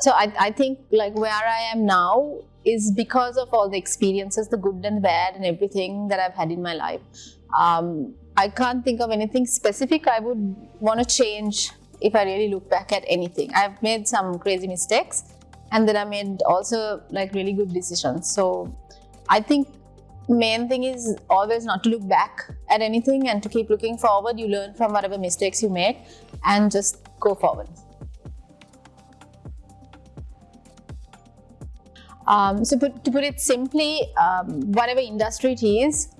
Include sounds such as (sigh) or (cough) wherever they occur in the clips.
So I, I think like where I am now is because of all the experiences, the good and the bad and everything that I've had in my life. Um, I can't think of anything specific I would want to change if I really look back at anything. I've made some crazy mistakes and then I made also like really good decisions. So I think main thing is always not to look back at anything and to keep looking forward. You learn from whatever mistakes you make and just go forward. Um, so put, to put it simply, um, whatever industry it is,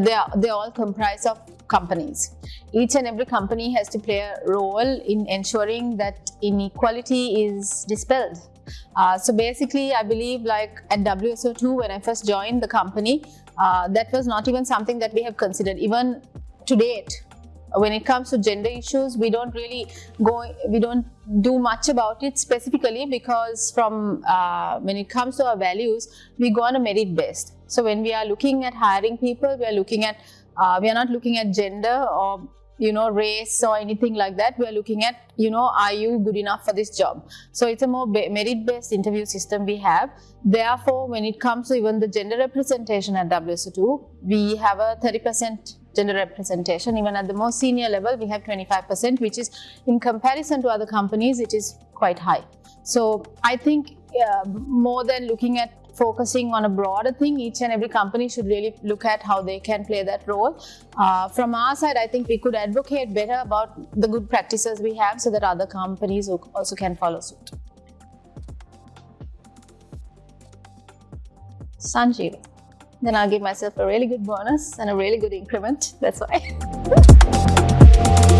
they are, they all comprise of companies. Each and every company has to play a role in ensuring that inequality is dispelled. Uh, so basically, I believe like at WSO2, when I first joined the company, uh, that was not even something that we have considered. Even to date, when it comes to gender issues we don't really go we don't do much about it specifically because from uh, when it comes to our values we go on a merit based. So when we are looking at hiring people we are looking at uh, we are not looking at gender or you know race or anything like that. We are looking at you know are you good enough for this job? So it's a more merit based interview system we have. Therefore when it comes to even the gender representation at WSO2 we have a 30 percent gender representation. Even at the most senior level, we have 25%, which is in comparison to other companies, it is quite high. So I think uh, more than looking at focusing on a broader thing, each and every company should really look at how they can play that role. Uh, from our side, I think we could advocate better about the good practices we have so that other companies also can follow suit. Sanjeev then I'll give myself a really good bonus and a really good increment. That's why. (laughs)